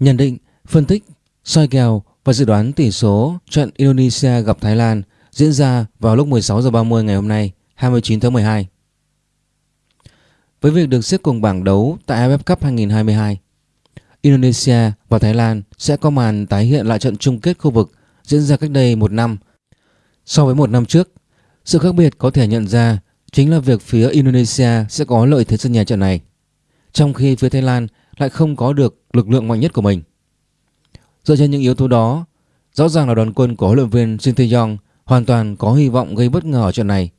Nhận định, phân tích, soi kèo và dự đoán tỷ số trận Indonesia gặp Thái Lan diễn ra vào lúc 16 giờ 30 ngày hôm nay, 29 tháng 12. Với việc được xếp cùng bảng đấu tại AFF Cup 2022, Indonesia và Thái Lan sẽ có màn tái hiện lại trận chung kết khu vực diễn ra cách đây một năm. So với một năm trước, sự khác biệt có thể nhận ra chính là việc phía Indonesia sẽ có lợi thế sân nhà trận này, trong khi phía Thái Lan lại không có được lực lượng mạnh nhất của mình. Dựa trên những yếu tố đó, rõ ràng là đoàn quân của huấn luyện viên Shin Tae-yong hoàn toàn có hy vọng gây bất ngờ ở trận này.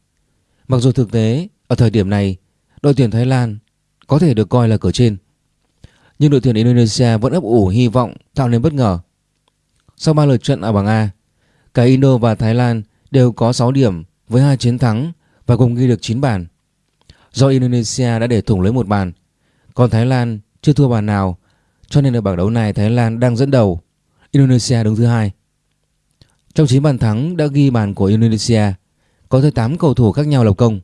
Mặc dù thực tế ở thời điểm này, đội tuyển Thái Lan có thể được coi là cửa trên, nhưng đội tuyển Indonesia vẫn ấp ủ hy vọng tạo nên bất ngờ. Sau 3 lượt trận ở bảng A, cả Indo và Thái Lan đều có 6 điểm với hai chiến thắng và cùng ghi được 9 bàn. Do Indonesia đã để thủng lưới một bàn, còn Thái Lan chưa thua bàn nào, cho nên ở bảng đấu này Thái Lan đang dẫn đầu, Indonesia đứng thứ hai. Trong 9 bàn thắng đã ghi bàn của Indonesia, có tới 8 cầu thủ khác nhau lập công.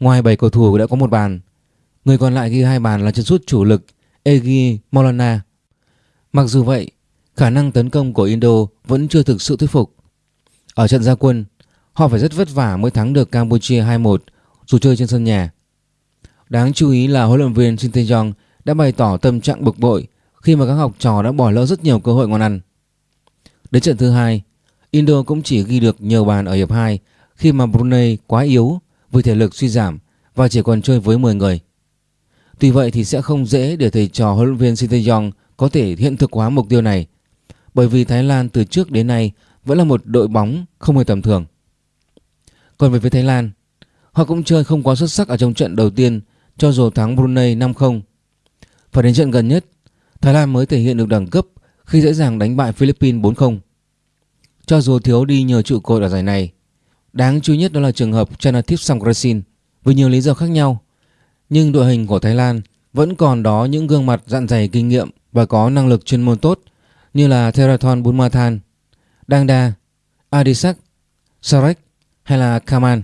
Ngoài 7 cầu thủ đã có một bàn, người còn lại ghi hai bàn là chân sút chủ lực Egi Maulana. Mặc dù vậy, khả năng tấn công của Indo vẫn chưa thực sự thuyết phục. Ở trận gia quân, họ phải rất vất vả mới thắng được Campuchia 2-1 dù chơi trên sân nhà. Đáng chú ý là huấn luyện viên Shin Tae-jong đã bày tỏ tâm trạng bực bội khi mà các học trò đã bỏ lỡ rất nhiều cơ hội ngon ăn. Đến trận thứ hai, Indo cũng chỉ ghi được nhiều bàn ở hiệp 2 khi mà Brunei quá yếu vì thể lực suy giảm và chỉ còn chơi với 10 người. Tuy vậy thì sẽ không dễ để thầy trò huấn luyện viên Shin có thể hiện thực hóa mục tiêu này bởi vì Thái Lan từ trước đến nay vẫn là một đội bóng không hề tầm thường. Còn về phía Thái Lan, họ cũng chơi không quá xuất sắc ở trong trận đầu tiên cho dù thắng Brunei 5-0. Và đến trận gần nhất, Thái Lan mới thể hiện được đẳng cấp khi dễ dàng đánh bại Philippines 4-0. Cho dù thiếu đi nhờ trụ cột ở giải này, đáng chú ý nhất đó là trường hợp Chanathip Songkrasin vì nhiều lý do khác nhau. Nhưng đội hình của Thái Lan vẫn còn đó những gương mặt dặn dày kinh nghiệm và có năng lực chuyên môn tốt như là Therathon Bunmathan, Dangda, Adisak, Sarek hay là Kaman.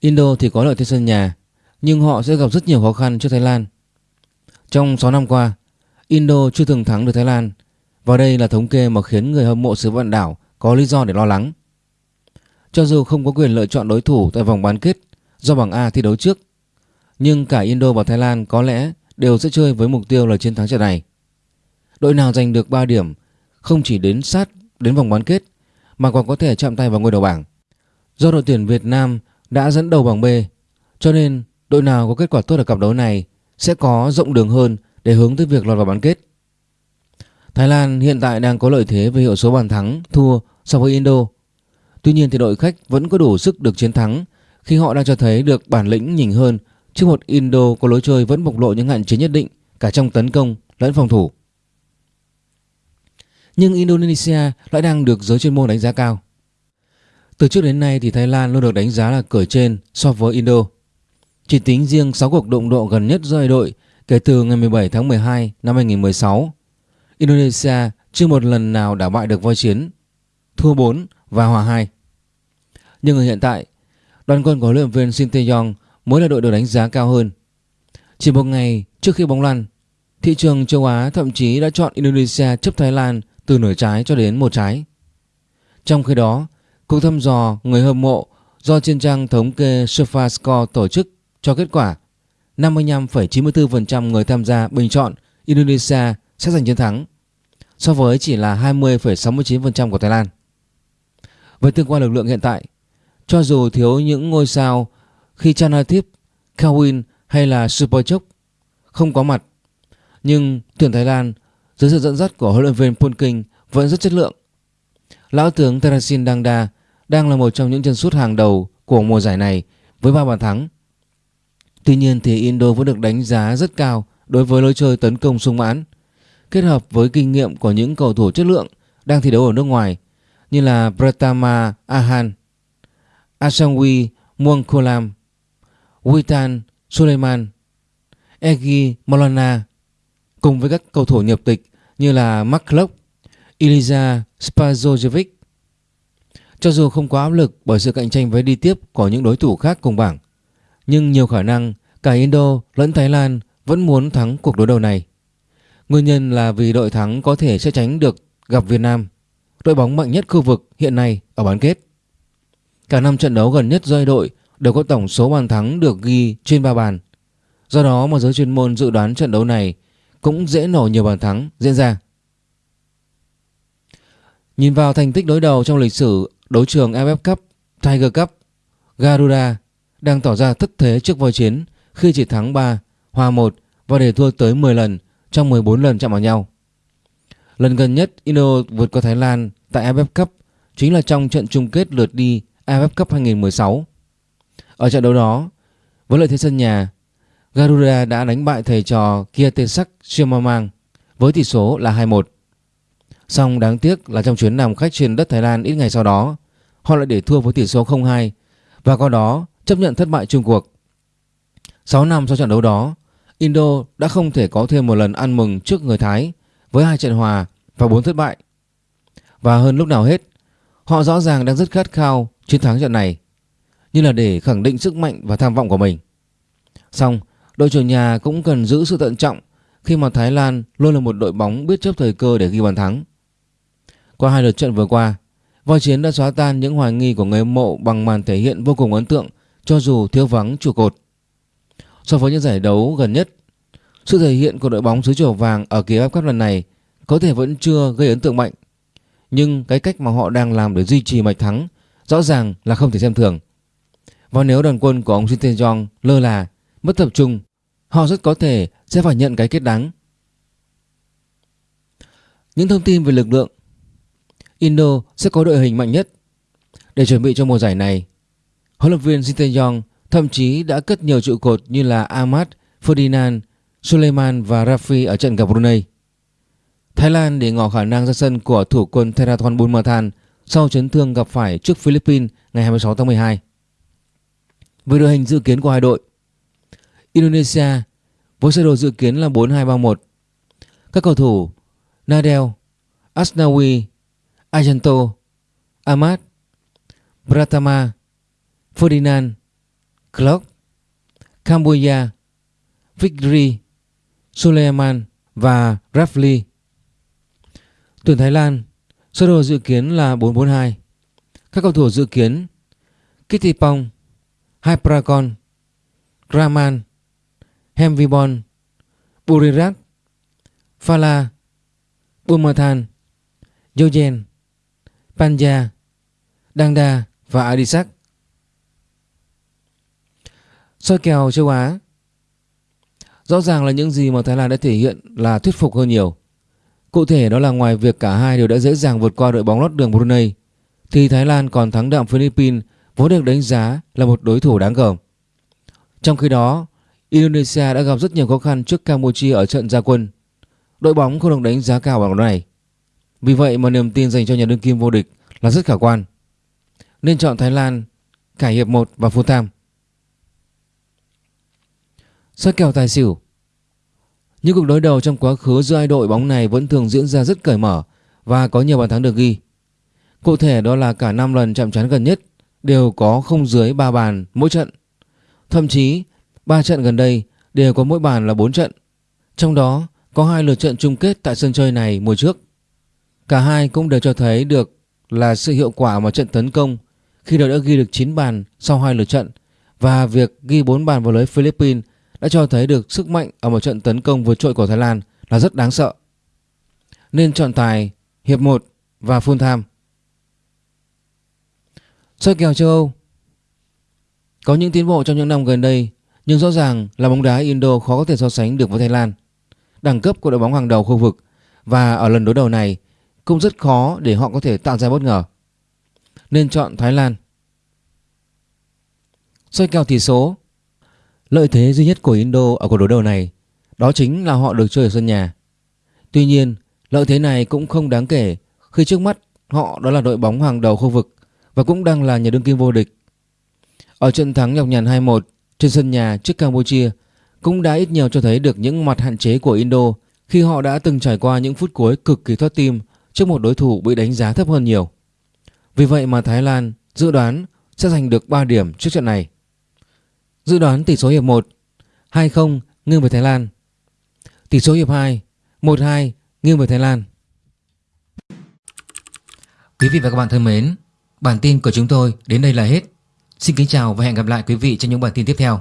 Indo thì có lợi thế sân nhà nhưng họ sẽ gặp rất nhiều khó khăn trước Thái Lan. Trong 6 năm qua, Indo chưa từng thắng được Thái Lan và đây là thống kê mà khiến người hâm mộ xứ vạn đảo có lý do để lo lắng. Cho dù không có quyền lựa chọn đối thủ tại vòng bán kết do bảng A thi đấu trước, nhưng cả Indo và Thái Lan có lẽ đều sẽ chơi với mục tiêu là chiến thắng trận này. Đội nào giành được 3 điểm không chỉ đến sát đến vòng bán kết mà còn có thể chạm tay vào ngôi đầu bảng. Do đội tuyển Việt Nam đã dẫn đầu bảng B, cho nên đội nào có kết quả tốt ở cặp đấu này sẽ có rộng đường hơn để hướng tới việc lọt vào bán kết. Thái Lan hiện tại đang có lợi thế về hiệu số bàn thắng thua so với Indo. Tuy nhiên thì đội khách vẫn có đủ sức được chiến thắng khi họ đang cho thấy được bản lĩnh nhỉnh hơn trước một Indo có lối chơi vẫn bộc lộ những hạn chế nhất định cả trong tấn công lẫn phòng thủ. Nhưng Indonesia lại đang được giới chuyên môn đánh giá cao. Từ trước đến nay thì Thái Lan luôn được đánh giá là cửa trên so với Indo. Chỉ tính riêng 6 cuộc đụng độ gần nhất giữa hai đội kể từ ngày 17 tháng 12 năm 2016, Indonesia chưa một lần nào đảo bại được voi chiến, thua 4 và hòa 2. Nhưng ở hiện tại, đoàn quân của huấn luyện viên Shin Tae-yong mới là đội được đánh giá cao hơn. Chỉ một ngày trước khi bóng lăn, thị trường châu Á thậm chí đã chọn Indonesia chấp Thái Lan từ nửa trái cho đến một trái. Trong khi đó, cuộc thăm dò người hâm mộ do trên trang thống kê SofaScore tổ chức cho kết quả 55,94% người tham gia bình chọn Indonesia sẽ giành chiến thắng so với chỉ là 20,69% của Thái Lan. Với tương quan lực lượng hiện tại, cho dù thiếu những ngôi sao khi Chanathip, Kawin hay là Superchok không có mặt, nhưng tuyển Thái Lan dưới sự dẫn dắt của huấn luyện viên Polking vẫn rất chất lượng. Lão tướng Terasin Dangda đang là một trong những chân sút hàng đầu của mùa giải này với 3 bàn thắng Tuy nhiên thì Indo vẫn được đánh giá rất cao đối với lối chơi tấn công sung mãn, kết hợp với kinh nghiệm của những cầu thủ chất lượng đang thi đấu ở nước ngoài như là Pratama Ahan, Asangwi Muangkolam, Witan Suleiman, Egi Molana cùng với các cầu thủ nhập tịch như là Mark Lok, Iliza Spazojevic. Cho dù không có áp lực bởi sự cạnh tranh với đi tiếp của những đối thủ khác cùng bảng, nhưng nhiều khả năng cả Indo lẫn Thái Lan vẫn muốn thắng cuộc đối đầu này. Nguyên nhân là vì đội thắng có thể sẽ tránh được gặp Việt Nam, đội bóng mạnh nhất khu vực hiện nay ở bán kết. Cả năm trận đấu gần nhất giữa đội đều có tổng số bàn thắng được ghi trên 3 bàn. Do đó mà giới chuyên môn dự đoán trận đấu này cũng dễ nổ nhiều bàn thắng diễn ra. Nhìn vào thành tích đối đầu trong lịch sử đấu trường AFF Cup, Tiger Cup, Garuda đang tỏ ra thất thế trước voi chiến khi chỉ thắng 3, hòa 1 và để thua tới 10 lần trong 14 lần chạm vào nhau. Lần gần nhất Indo vượt qua Thái Lan tại AFF Cup chính là trong trận chung kết lượt đi AFF Cup 2016. Ở trận đấu đó, với lợi thế sân nhà, Garuda đã đánh bại thầy trò Kiatesak Siamamang với tỷ số là 2-1. Song đáng tiếc là trong chuyến làm khách trên đất Thái Lan ít ngày sau đó, họ lại để thua với tỷ số 0-2 và qua đó chấp nhận thất bại chung cuộc. 6 năm sau trận đấu đó, Indo đã không thể có thêm một lần ăn mừng trước người Thái với hai trận hòa và bốn thất bại. Và hơn lúc nào hết, họ rõ ràng đang rất khát khao chiến thắng trận này, như là để khẳng định sức mạnh và tham vọng của mình. Xong, đội chủ nhà cũng cần giữ sự thận trọng khi mà Thái Lan luôn là một đội bóng biết chấp thời cơ để ghi bàn thắng. Qua hai lượt trận vừa qua, Voi Chiến đã xóa tan những hoài nghi của người mộ bằng màn thể hiện vô cùng ấn tượng cho dù thiếu vắng trụ cột. So với những giải đấu gần nhất, sự thể hiện của đội bóng xứ chùa vàng ở kỳ AFF Cup lần này có thể vẫn chưa gây ấn tượng mạnh. Nhưng cái cách mà họ đang làm để duy trì mạch thắng rõ ràng là không thể xem thường. Và nếu đoàn quân của ông Shin Tae-jong lơ là, mất tập trung, họ rất có thể sẽ phải nhận cái kết đáng. Những thông tin về lực lượng Indo sẽ có đội hình mạnh nhất. Để chuẩn bị cho mùa giải này, huấn luyện viên Shin Tae-jong thậm chí đã cất nhiều trụ cột như là Ahmad, Ferdinand, Suleiman và Rafi ở trận gặp Brunei. Thái Lan để ngỏ khả năng ra sân của thủ quân Therathon Bunmathan sau chấn thương gặp phải trước Philippines ngày 26 tháng 12. Về đội hình dự kiến của hai đội, Indonesia với sơ đồ dự kiến là 4-2-3-1. Các cầu thủ Nadel, Asnawi, Ajanto, Ahmad, Pratama, Ferdinand, Clark, Cambodia, Victory, Suleiman và Rafli. Tuyển Thái Lan sơ đồ dự kiến là 4-4-2. Các cầu thủ dự kiến Kittipong, Hyprakon, Raman, Hemvibon, Burirat, Phala, Bumathan, Yogen, Panja, Dangda và Adisak. Soi kèo châu Á Rõ ràng là những gì mà Thái Lan đã thể hiện là thuyết phục hơn nhiều. Cụ thể đó là ngoài việc cả hai đều đã dễ dàng vượt qua đội bóng lót đường Brunei thì Thái Lan còn thắng đậm Philippines vốn được đánh giá là một đối thủ đáng gờm. Trong khi đó, Indonesia đã gặp rất nhiều khó khăn trước Campuchia ở trận gia quân. Đội bóng không được đánh giá cao bằng này. Vì vậy mà niềm tin dành cho nhà đương kim vô địch là rất khả quan. Nên chọn Thái Lan cả hiệp 1 và full time. Soi kèo tài xỉu Những cuộc đối đầu trong quá khứ giữa hai đội bóng này vẫn thường diễn ra rất cởi mở và có nhiều bàn thắng được ghi. Cụ thể đó là cả 5 lần chạm trán gần nhất đều có không dưới 3 bàn mỗi trận. Thậm chí 3 trận gần đây đều có mỗi bàn là 4 trận. Trong đó, có hai lượt trận chung kết tại sân chơi này mùa trước. Cả hai cũng đều cho thấy được là sự hiệu quả mà trận tấn công khi đội đã ghi được 9 bàn sau hai lượt trận và việc ghi 4 bàn vào lưới Philippines đã cho thấy được sức mạnh ở một trận tấn công vượt trội của Thái Lan là rất đáng sợ. Nên chọn tài, hiệp 1 và full time. Soi kèo châu Âu Có những tiến bộ trong những năm gần đây, nhưng rõ ràng là bóng đá Indo khó có thể so sánh được với Thái Lan. Đẳng cấp của đội bóng hàng đầu khu vực và ở lần đối đầu này cũng rất khó để họ có thể tạo ra bất ngờ. Nên chọn Thái Lan. Soi kèo tỷ số Lợi thế duy nhất của Indo ở cuộc đối đầu này đó chính là họ được chơi ở sân nhà. Tuy nhiên, lợi thế này cũng không đáng kể khi trước mắt họ đó là đội bóng hàng đầu khu vực và cũng đang là nhà đương kim vô địch. Ở trận thắng nhọc nhằn 2-1 trên sân nhà trước Campuchia cũng đã ít nhiều cho thấy được những mặt hạn chế của Indo khi họ đã từng trải qua những phút cuối cực kỳ thoát tim trước một đối thủ bị đánh giá thấp hơn nhiều. Vì vậy mà Thái Lan dự đoán sẽ giành được 3 điểm trước trận này. Dự đoán tỷ số hiệp 1 2-0 nghiêng về Thái Lan. Tỷ số hiệp 2 1-2 nghiêng về Thái Lan. Quý vị và các bạn thân mến, bản tin của chúng tôi đến đây là hết. Xin kính chào và hẹn gặp lại quý vị trong những bản tin tiếp theo.